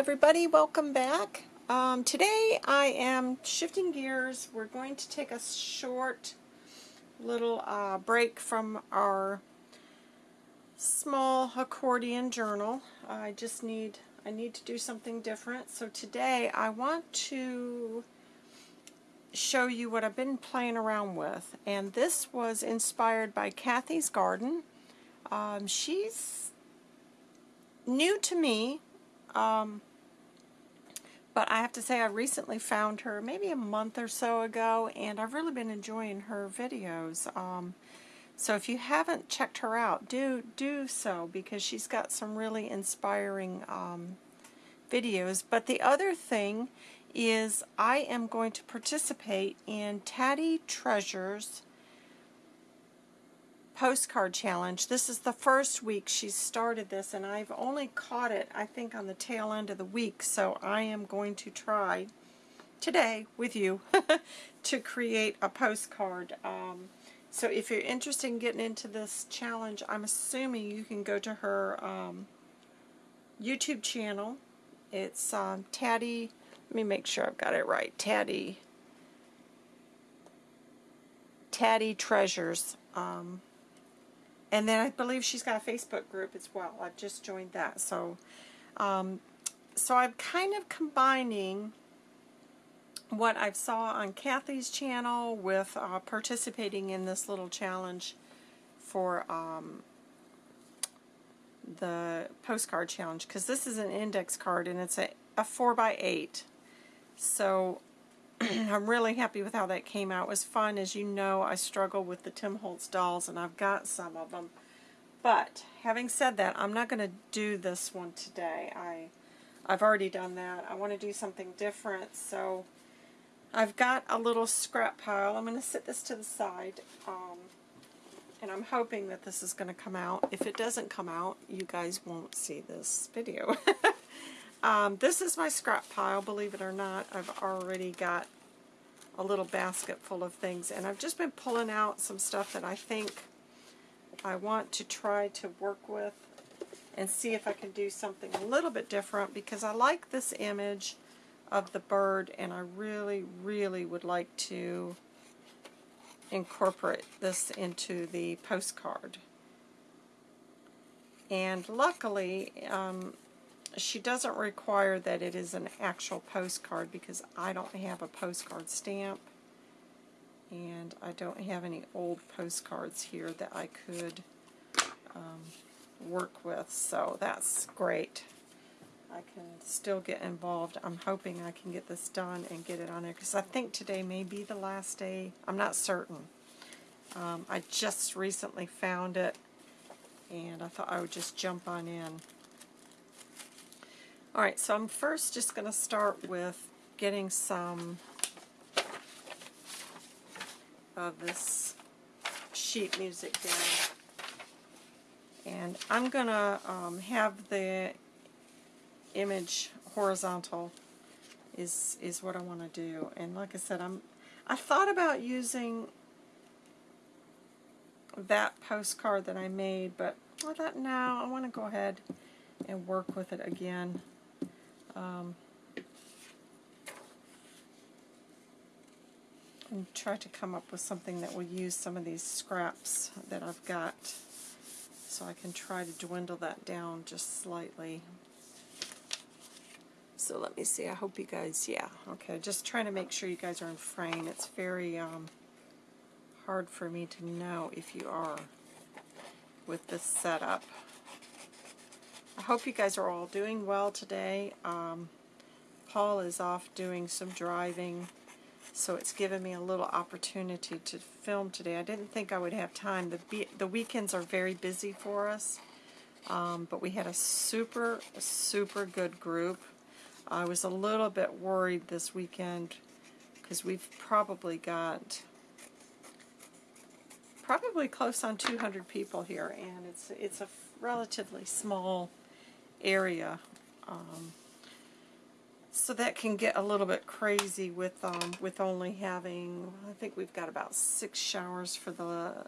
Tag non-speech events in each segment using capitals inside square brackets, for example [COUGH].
everybody, welcome back. Um, today I am shifting gears. We're going to take a short little uh, break from our small accordion journal. I just need I need to do something different. So today I want to show you what I've been playing around with. And this was inspired by Kathy's Garden. Um, she's new to me. Um, but I have to say I recently found her maybe a month or so ago and I've really been enjoying her videos. Um, so if you haven't checked her out, do do so because she's got some really inspiring um, videos. But the other thing is I am going to participate in Tatty Treasures postcard challenge. This is the first week she's started this and I've only caught it I think on the tail end of the week so I am going to try today with you [LAUGHS] to create a postcard. Um, so if you're interested in getting into this challenge I'm assuming you can go to her um, YouTube channel. It's um, Tatty, let me make sure I've got it right, Tatty Tatty Treasures. Um, and then I believe she's got a Facebook group as well. I've just joined that. So, um, so I'm kind of combining what I saw on Kathy's channel with uh, participating in this little challenge for um, the postcard challenge because this is an index card and it's a, a 4 by 8 so [CLEARS THROAT] I'm really happy with how that came out. It was fun. As you know, I struggle with the Tim Holtz dolls, and I've got some of them. But, having said that, I'm not going to do this one today. I, I've already done that. I want to do something different, so I've got a little scrap pile. I'm going to sit this to the side, um, and I'm hoping that this is going to come out. If it doesn't come out, you guys won't see this video. [LAUGHS] Um, this is my scrap pile, believe it or not. I've already got a little basket full of things, and I've just been pulling out some stuff that I think I want to try to work with and see if I can do something a little bit different because I like this image of the bird and I really, really would like to incorporate this into the postcard. And luckily, um, she doesn't require that it is an actual postcard because I don't have a postcard stamp and I don't have any old postcards here that I could um, work with so that's great. I can still get involved. I'm hoping I can get this done and get it on there because I think today may be the last day. I'm not certain. Um, I just recently found it and I thought I would just jump on in. Alright, so I'm first just going to start with getting some of this sheet music down. And I'm going to um, have the image horizontal is is what I want to do. And like I said, I'm I thought about using that postcard that I made, but I thought no, I want to go ahead and work with it again. Um, and try to come up with something that will use some of these scraps that I've got so I can try to dwindle that down just slightly. So let me see, I hope you guys, yeah, okay, just trying to make sure you guys are in frame. It's very um, hard for me to know if you are with this setup. I hope you guys are all doing well today. Um, Paul is off doing some driving, so it's given me a little opportunity to film today. I didn't think I would have time. The, the weekends are very busy for us, um, but we had a super, super good group. I was a little bit worried this weekend because we've probably got probably close on 200 people here, and it's it's a relatively small area. Um, so that can get a little bit crazy with um, with only having, I think we've got about six showers for the,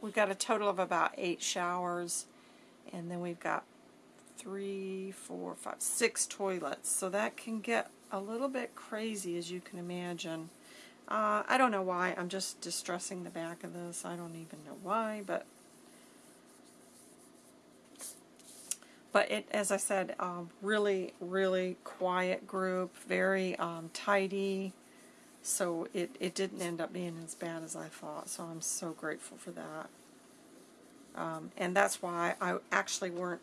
we've got a total of about eight showers, and then we've got three, four, five, six toilets. So that can get a little bit crazy as you can imagine. Uh, I don't know why. I'm just distressing the back of this. I don't even know why, but but it, as I said, um, really, really quiet group, very um, tidy. So it, it didn't end up being as bad as I thought. So I'm so grateful for that. Um, and that's why I actually weren't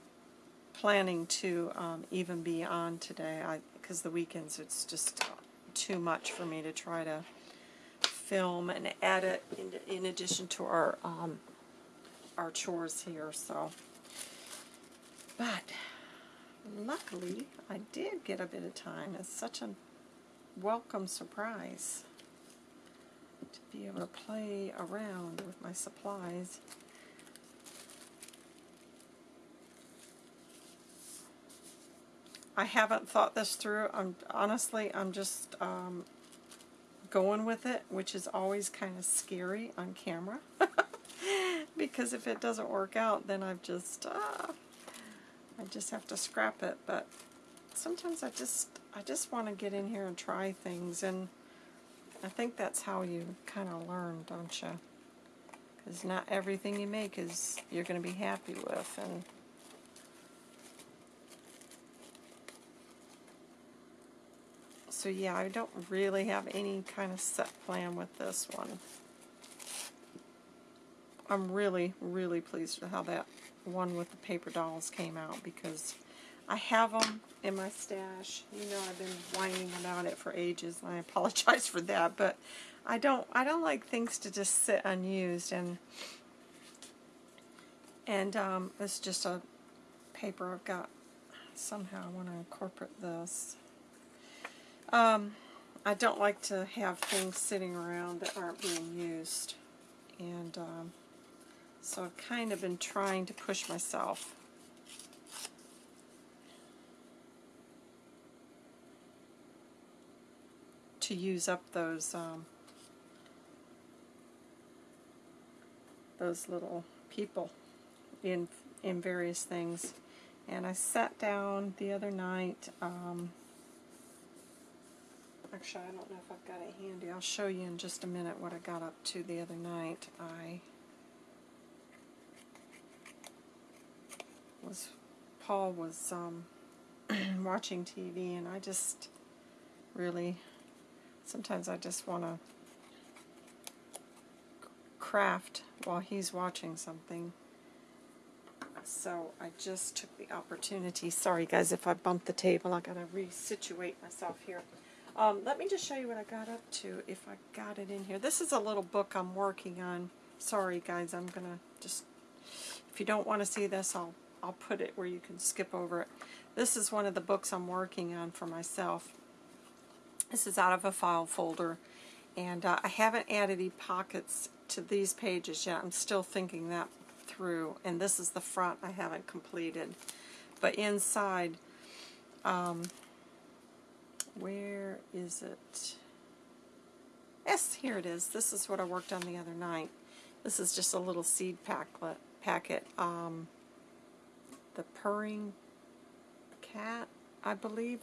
planning to um, even be on today. Because the weekends, it's just too much for me to try to film and edit in, in addition to our um, our chores here. So, but luckily I did get a bit of time. It's such a welcome surprise to be able to play around with my supplies. I haven't thought this through. I'm honestly, I'm just um, going with it, which is always kind of scary on camera. [LAUGHS] because if it doesn't work out, then I've just, uh, I just have to scrap it. But sometimes I just, I just want to get in here and try things, and I think that's how you kind of learn, don't you? Because not everything you make is you're going to be happy with, and So yeah, I don't really have any kind of set plan with this one. I'm really, really pleased with how that one with the paper dolls came out because I have them in my stash. You know, I've been whining about it for ages, and I apologize for that. But I don't, I don't like things to just sit unused, and and um, it's just a paper I've got. Somehow I want to incorporate this. Um, I don't like to have things sitting around that aren't being used. And um, so I've kind of been trying to push myself. to use up those um, those little people in in various things. And I sat down the other night um, Actually, I don't know if I've got it handy. I'll show you in just a minute what I got up to the other night. I was, Paul was um, [CLEARS THROAT] watching TV and I just really, sometimes I just want to craft while he's watching something. So I just took the opportunity. Sorry guys if I bumped the table. I gotta resituate myself here. Um, let me just show you what I got up to, if I got it in here. This is a little book I'm working on. Sorry, guys, I'm to just, if you don't want to see this, I'll, I'll put it where you can skip over it. This is one of the books I'm working on for myself. This is out of a file folder, and uh, I haven't added any pockets to these pages yet. I'm still thinking that through, and this is the front I haven't completed. But inside, um, where is it? Yes, here it is. This is what I worked on the other night. This is just a little seed packlet, packet. Um, the Purring Cat, I believe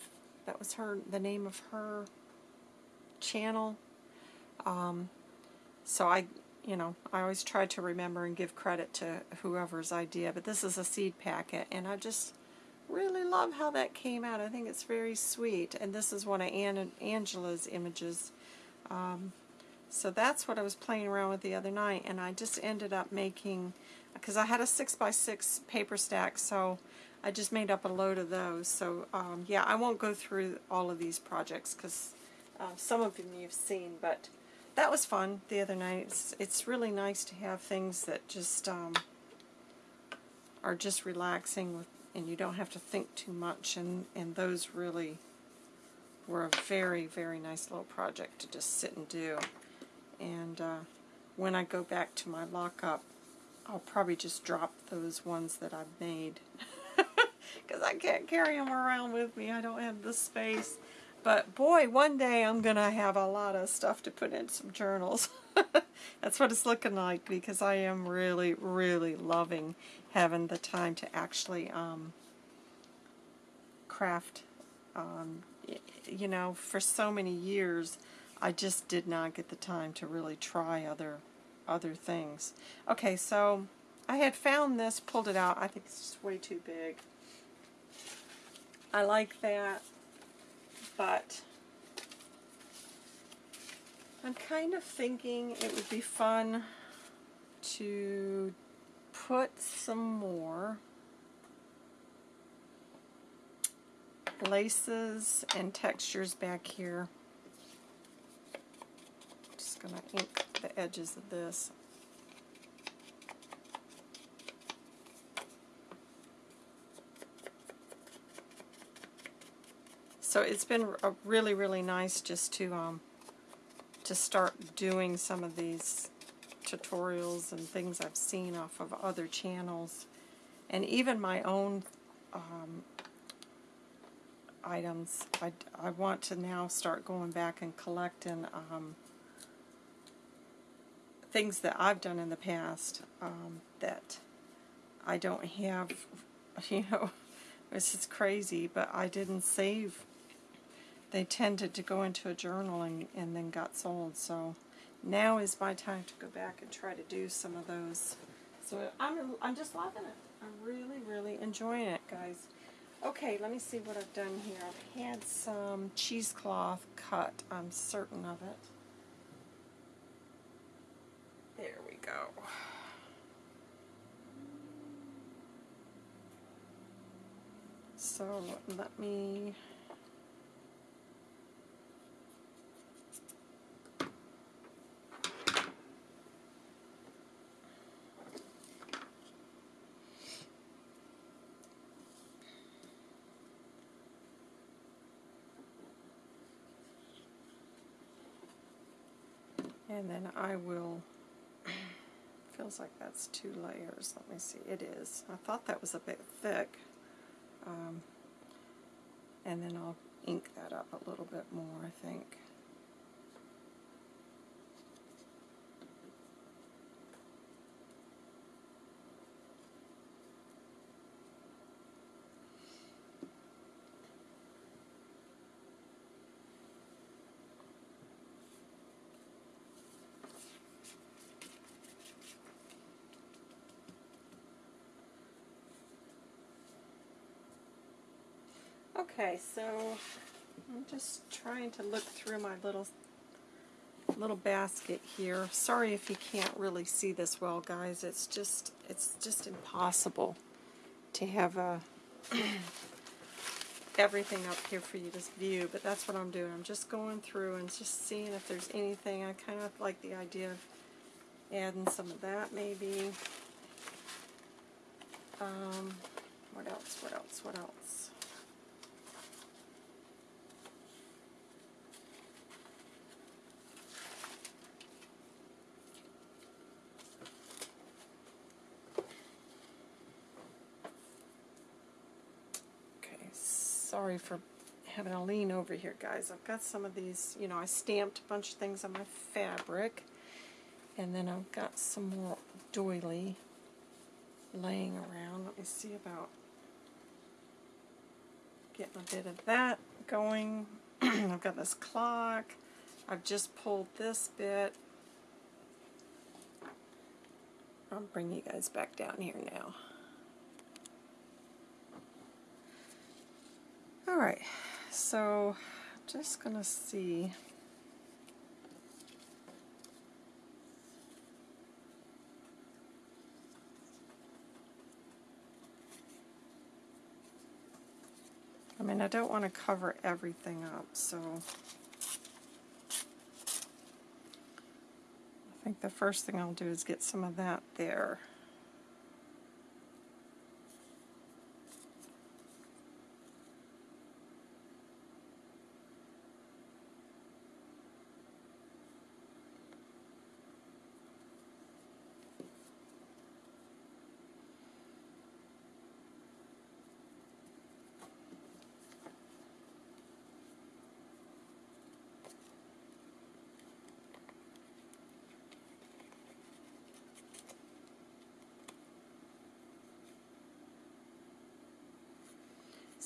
that was her, the name of her channel. Um, so I, you know, I always try to remember and give credit to whoever's idea, but this is a seed packet, and I just really love how that came out. I think it's very sweet. And this is one of Angela's images. Um, so that's what I was playing around with the other night. And I just ended up making, because I had a 6x6 paper stack, so I just made up a load of those. So um, yeah, I won't go through all of these projects because uh, some of them you've seen, but that was fun the other night. It's, it's really nice to have things that just um, are just relaxing with and you don't have to think too much and, and those really were a very very nice little project to just sit and do and uh, when I go back to my lockup I'll probably just drop those ones that I've made. [LAUGHS] Because I can't carry them around with me. I don't have the space. But boy one day I'm gonna have a lot of stuff to put in some journals. [LAUGHS] That's what it's looking like because I am really really loving having the time to actually um, craft. Um, you know, for so many years, I just did not get the time to really try other other things. Okay, so I had found this, pulled it out. I think it's way too big. I like that, but I'm kind of thinking it would be fun to put some more laces and textures back here. Just going to ink the edges of this. So it's been really, really nice just to um, to start doing some of these tutorials and things I've seen off of other channels, and even my own um, items. I, I want to now start going back and collecting um, things that I've done in the past um, that I don't have, [LAUGHS] you know, it's just crazy, but I didn't save. They tended to go into a journal and, and then got sold, so now is my time to go back and try to do some of those. So I'm, I'm just loving it. I'm really, really enjoying it, guys. Okay, let me see what I've done here. I've had some cheesecloth cut. I'm certain of it. There we go. So let me And then I will, [CLEARS THROAT] feels like that's two layers. Let me see, it is. I thought that was a bit thick. Um, and then I'll ink that up a little bit more, I think. Okay, so I'm just trying to look through my little little basket here. Sorry if you can't really see this well, guys. It's just it's just impossible to have a [CLEARS THROAT] everything up here for you to view, but that's what I'm doing. I'm just going through and just seeing if there's anything. I kind of like the idea of adding some of that maybe. Um, what else, what else, what else? Okay, sorry for having a lean over here, guys. I've got some of these, you know, I stamped a bunch of things on my fabric, and then I've got some more doily laying around. Let me see about getting a bit of that going. [CLEARS THROAT] I've got this clock. I've just pulled this bit. I'll bring you guys back down here now. Alright, so just gonna see. I mean, I don't want to cover everything up, so I think the first thing I'll do is get some of that there.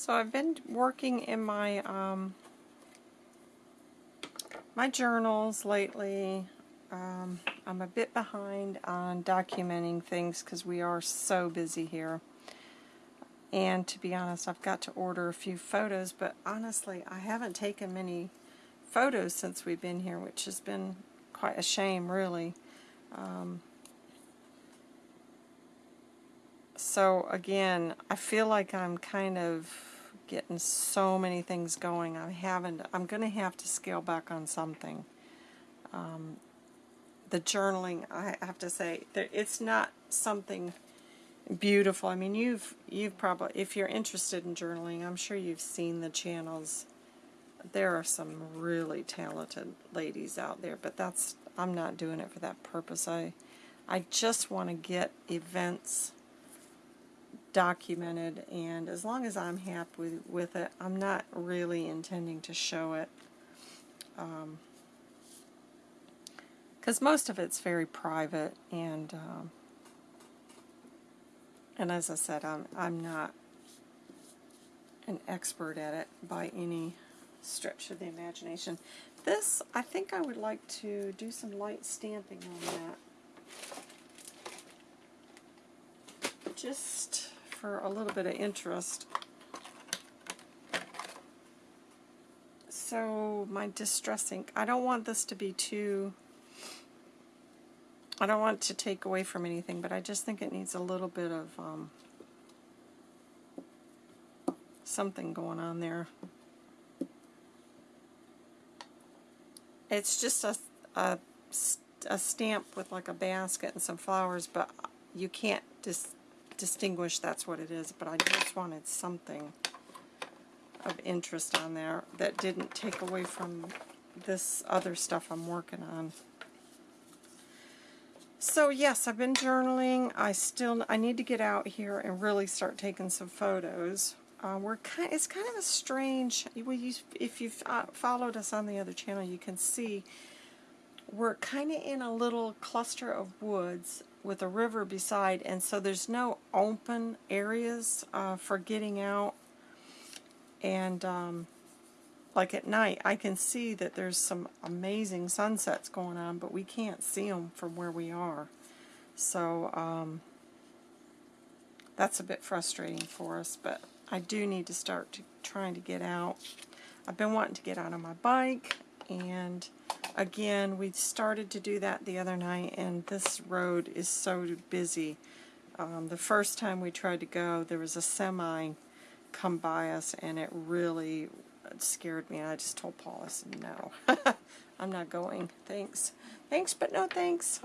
So I've been working in my um, my journals lately. Um, I'm a bit behind on documenting things because we are so busy here. And to be honest, I've got to order a few photos, but honestly, I haven't taken many photos since we've been here, which has been quite a shame, really. Um, so again, I feel like I'm kind of getting so many things going. I haven't. I'm going to have to scale back on something. Um, the journaling, I have to say, it's not something beautiful. I mean, you've you've probably, if you're interested in journaling, I'm sure you've seen the channels. There are some really talented ladies out there, but that's I'm not doing it for that purpose. I I just want to get events documented and as long as I'm happy with, it, I'm not really intending to show it. Because um, most of it's very private and um, and as I said, I'm, I'm not an expert at it by any stretch of the imagination. This, I think I would like to do some light stamping on that. Just for a little bit of interest. So my distress ink, I don't want this to be too, I don't want to take away from anything, but I just think it needs a little bit of um, something going on there. It's just a, a, a stamp with like a basket and some flowers, but you can't just distinguish that's what it is, but I just wanted something of interest on there that didn't take away from this other stuff I'm working on. So yes, I've been journaling. I still I need to get out here and really start taking some photos. Uh, we're kind. It's kind of a strange. if you've uh, followed us on the other channel, you can see we're kind of in a little cluster of woods with a river beside, and so there's no open areas uh, for getting out. And um, like at night, I can see that there's some amazing sunsets going on, but we can't see them from where we are. So um, that's a bit frustrating for us, but I do need to start to, trying to get out. I've been wanting to get out on my bike, and Again, we started to do that the other night, and this road is so busy. Um, the first time we tried to go, there was a semi come by us, and it really scared me. I just told Paul, I said, no, [LAUGHS] I'm not going. Thanks. Thanks, but no thanks.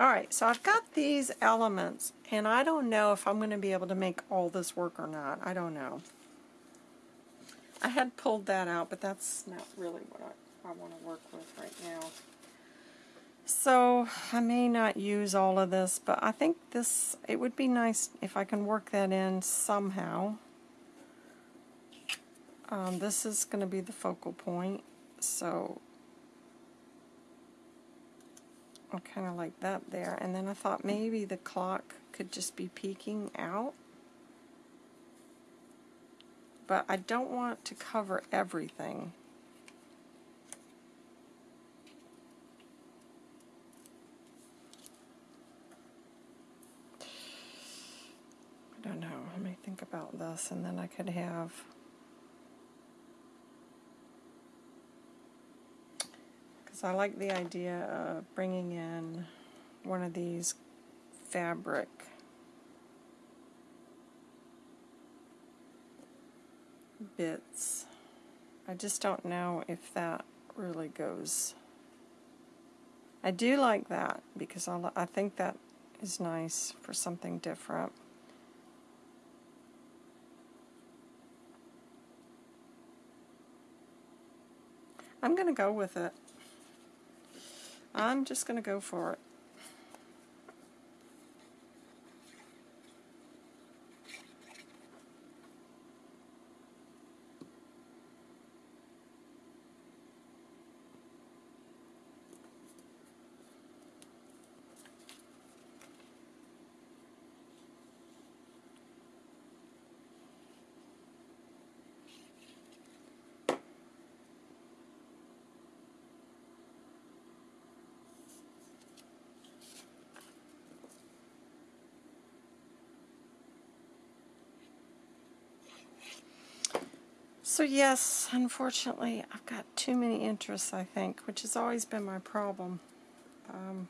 Alright, so I've got these elements, and I don't know if I'm going to be able to make all this work or not. I don't know. I had pulled that out, but that's not really what I I want to work with right now. So I may not use all of this, but I think this, it would be nice if I can work that in somehow. Um, this is going to be the focal point, so I kind of like that there. And then I thought maybe the clock could just be peeking out. But I don't want to cover everything. I don't know. Let me think about this, and then I could have. Because I like the idea of bringing in one of these fabric bits. I just don't know if that really goes. I do like that because I, I think that is nice for something different. I'm going to go with it. I'm just going to go for it. So yes, unfortunately, I've got too many interests, I think, which has always been my problem. Um,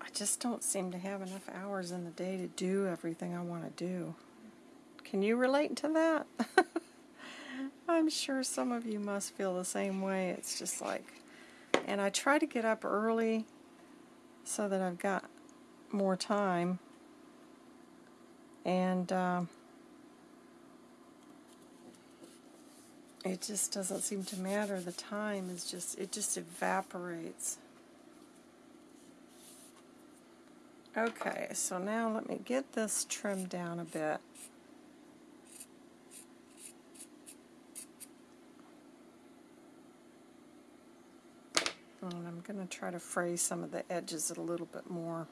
I just don't seem to have enough hours in the day to do everything I want to do. Can you relate to that? [LAUGHS] I'm sure some of you must feel the same way. It's just like, and I try to get up early so that I've got more time. And um, it just doesn't seem to matter. The time is just, it just evaporates. Okay, so now let me get this trimmed down a bit. And I'm going to try to fray some of the edges a little bit more.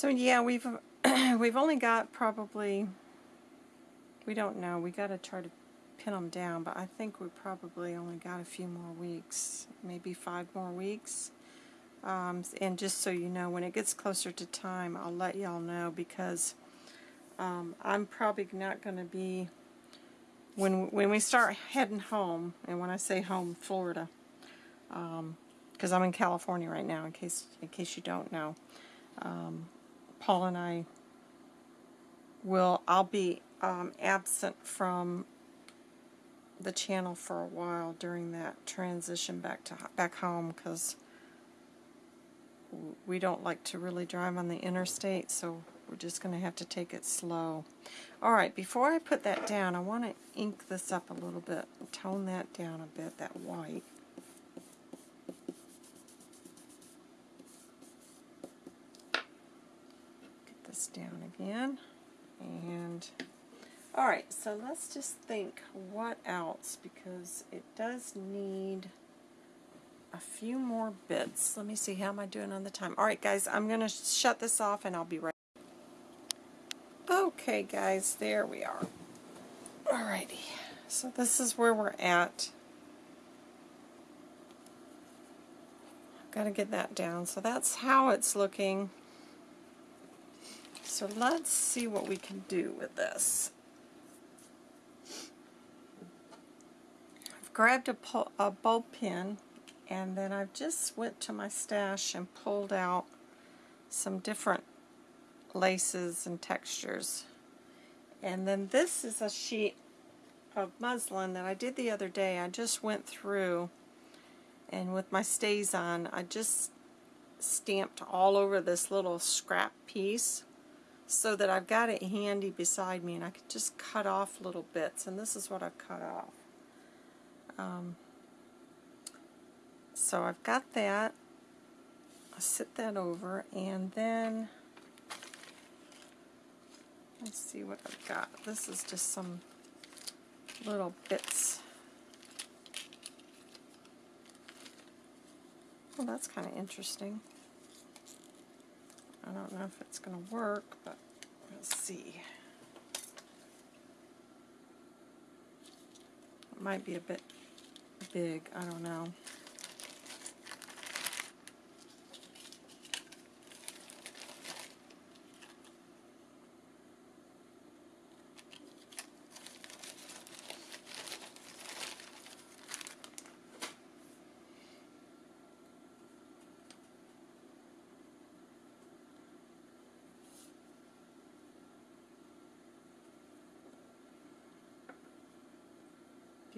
So yeah, we've [CLEARS THROAT] we've only got probably we don't know. We got to try to pin them down, but I think we probably only got a few more weeks, maybe five more weeks. Um, and just so you know, when it gets closer to time, I'll let y'all know because um, I'm probably not going to be when when we start heading home. And when I say home, Florida, because um, I'm in California right now. In case in case you don't know, um, Paul and I will. I'll be um, absent from the channel for a while during that transition back to back home because we don't like to really drive on the interstate so we're just going to have to take it slow. Alright, before I put that down I want to ink this up a little bit, tone that down a bit, that white. Get this again and Alright, so let's just think what else, because it does need a few more bits. Let me see, how am I doing on the time? Alright guys, I'm going to shut this off and I'll be right Okay guys, there we are. Alrighty, so this is where we're at. Got to get that down. So that's how it's looking. So let's see what we can do with this. I've grabbed a, a bulb pin and then I've just went to my stash and pulled out some different laces and textures. And then this is a sheet of muslin that I did the other day. I just went through and with my stays on, I just stamped all over this little scrap piece so that I've got it handy beside me and I could just cut off little bits and this is what I've cut off. Um, so I've got that. I'll sit that over and then let's see what I've got. This is just some little bits. Well, that's kind of interesting. I don't know if it's going to work, but we'll see. It might be a bit big. I don't know.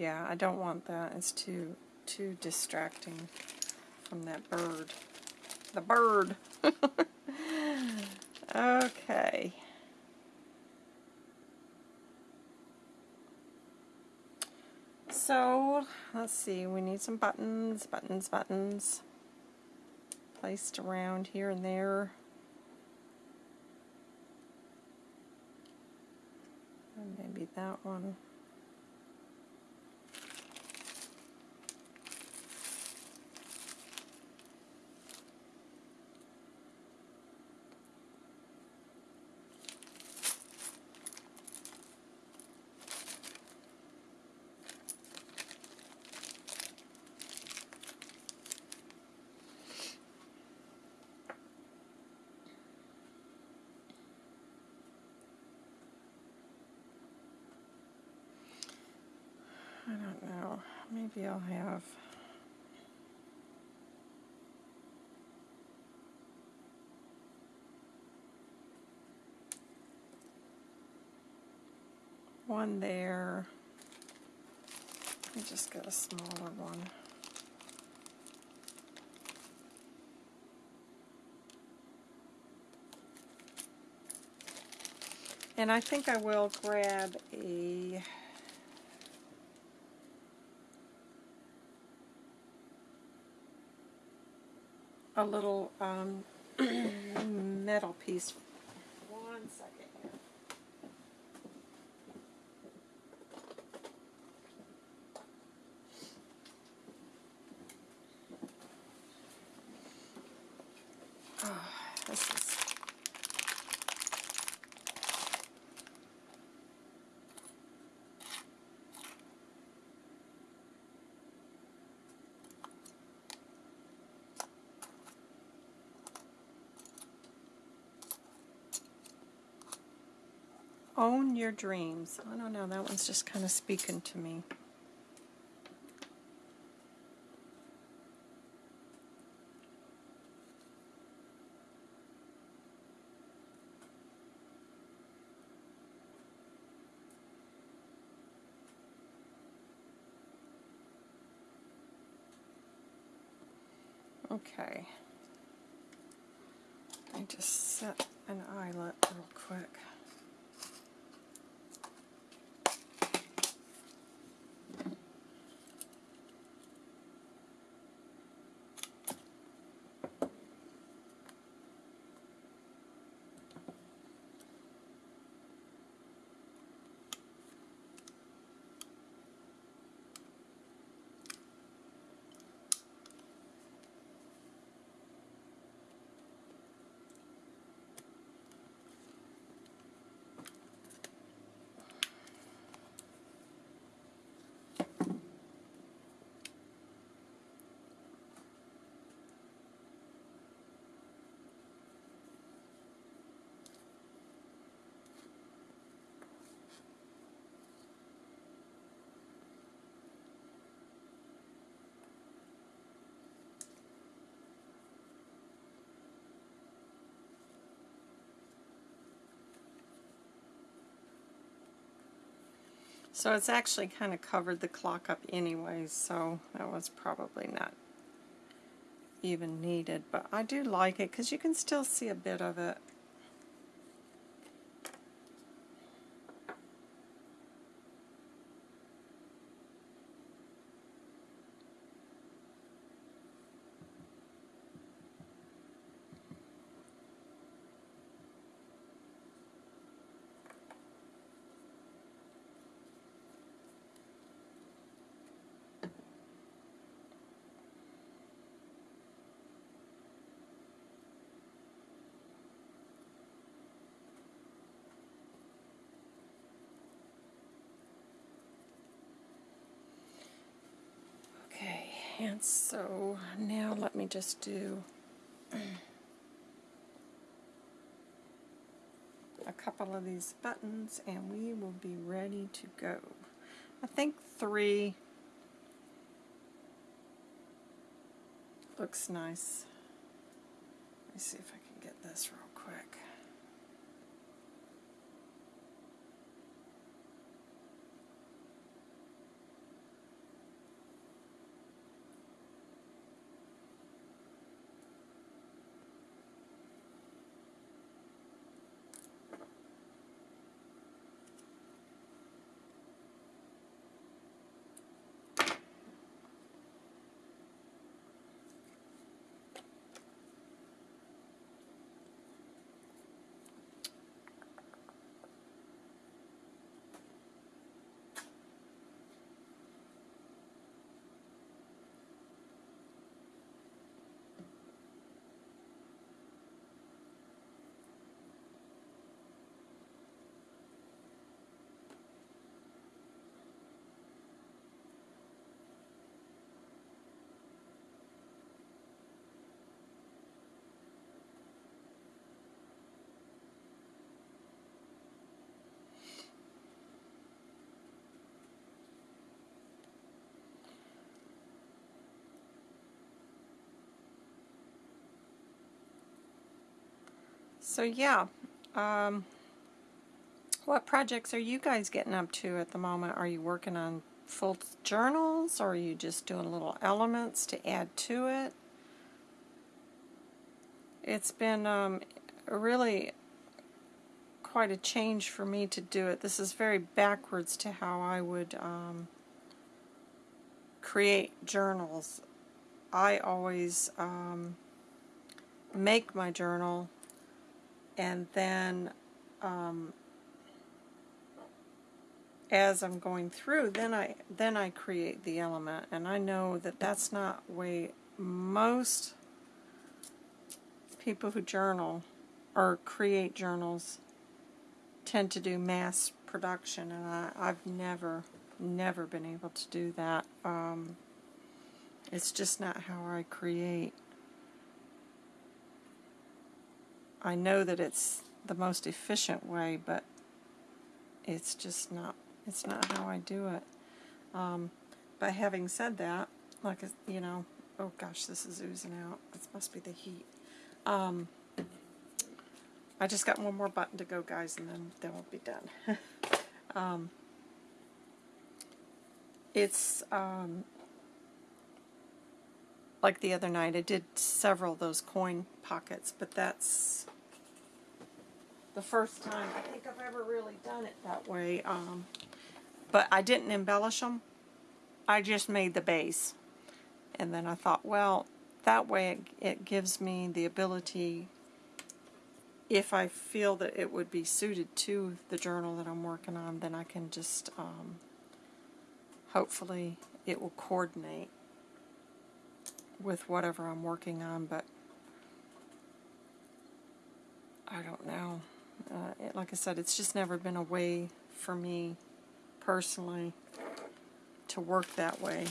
Yeah, I don't want that. It's too too distracting from that bird. The bird. [LAUGHS] okay. So, let's see, we need some buttons, buttons, buttons placed around here and there. And maybe that one. Maybe I'll have one there. Me just get a smaller one. And I think I will grab a a little um, [CLEARS THROAT] metal piece. One second here. Oh, [SIGHS] this is Own your dreams. I don't know, that one's just kind of speaking to me. Okay. I just set an eyelet real quick. So it's actually kind of covered the clock up anyway, so that was probably not even needed. But I do like it because you can still see a bit of it. And so now let me just do [CLEARS THROAT] a couple of these buttons and we will be ready to go. I think three looks nice. Let me see if I can get this real quick. So yeah, um, what projects are you guys getting up to at the moment? Are you working on full journals or are you just doing little elements to add to it? It's been um, really quite a change for me to do it. This is very backwards to how I would um, create journals. I always um, make my journal and then um, as I'm going through then I then I create the element. And I know that that's not way most people who journal or create journals tend to do mass production. And I, I've never never been able to do that. Um, it's just not how I create I know that it's the most efficient way but it's just not it's not how I do it um, but having said that like you know oh gosh this is oozing out this must be the heat um, I just got one more button to go, guys, and then, then we'll be done. [LAUGHS] um, it's um, like the other night. I did several of those coin pockets, but that's the first time I think I've ever really done it that way. Um, but I didn't embellish them. I just made the base. And then I thought, well, that way it, it gives me the ability if I feel that it would be suited to the journal that I'm working on, then I can just, um, hopefully it will coordinate with whatever I'm working on, but I don't know. Uh, it, like I said, it's just never been a way for me personally to work that way.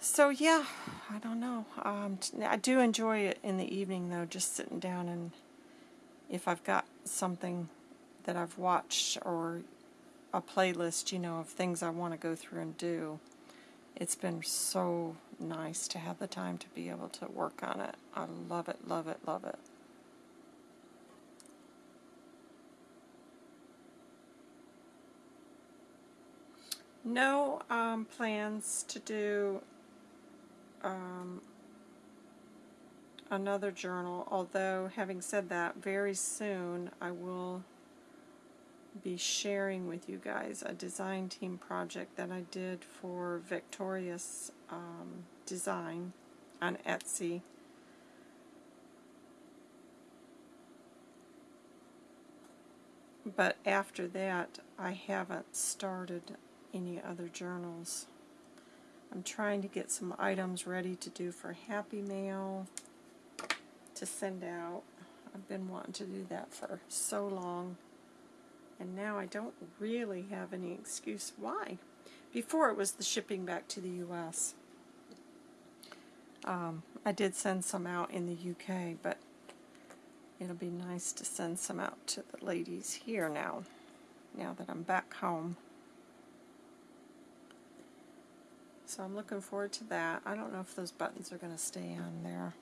So yeah, I don't know. Um, I do enjoy it in the evening though, just sitting down and if I've got something that I've watched or a playlist, you know, of things I want to go through and do, it's been so nice to have the time to be able to work on it. I love it, love it, love it. No um, plans to do um, another journal, although having said that, very soon I will be sharing with you guys a design team project that I did for Victorious um, Design on Etsy. But after that, I haven't started any other journals. I'm trying to get some items ready to do for Happy Mail to send out. I've been wanting to do that for so long. And now I don't really have any excuse why. Before it was the shipping back to the U.S. Um, I did send some out in the UK, but it'll be nice to send some out to the ladies here now, now that I'm back home. So I'm looking forward to that. I don't know if those buttons are going to stay on there.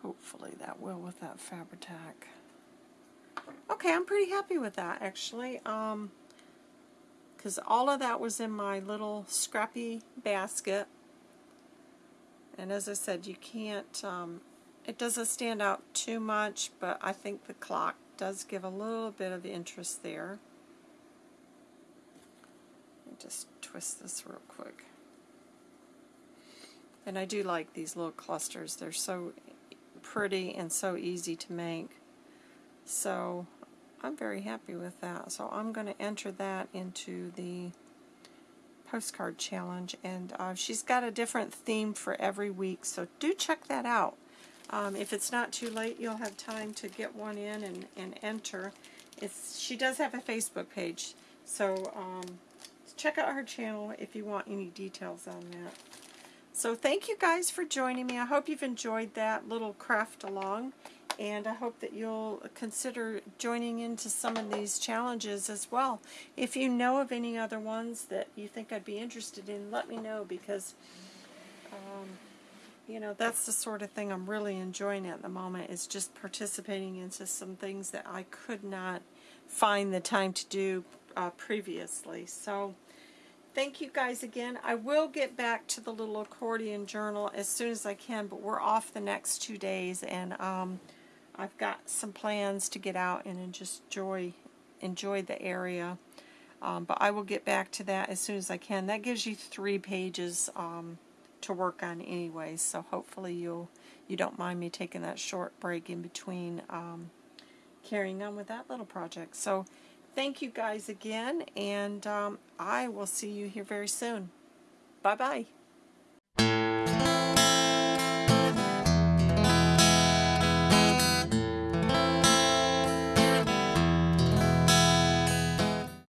Hopefully that will with that Fabri-Tac. Okay, I'm pretty happy with that actually. Um, because all of that was in my little scrappy basket. And as I said, you can't, um, it doesn't stand out too much, but I think the clock does give a little bit of interest there just twist this real quick. And I do like these little clusters. They're so pretty and so easy to make. So I'm very happy with that. So I'm going to enter that into the postcard challenge. And uh, she's got a different theme for every week. So do check that out. Um, if it's not too late, you'll have time to get one in and, and enter. It's, she does have a Facebook page. So um, check out her channel if you want any details on that. So thank you guys for joining me. I hope you've enjoyed that little craft along. And I hope that you'll consider joining into some of these challenges as well. If you know of any other ones that you think I'd be interested in, let me know because, um, you know, that's the sort of thing I'm really enjoying at the moment is just participating into some things that I could not find the time to do uh, previously. So thank you guys again. I will get back to the little accordion journal as soon as I can, but we're off the next two days and um, I've got some plans to get out and just enjoy, enjoy the area. Um, but I will get back to that as soon as I can. That gives you three pages um, to work on anyway, so hopefully you'll you don't mind me taking that short break in between um, carrying on with that little project. So thank you guys again, and um, I will see you here very soon. Bye-bye.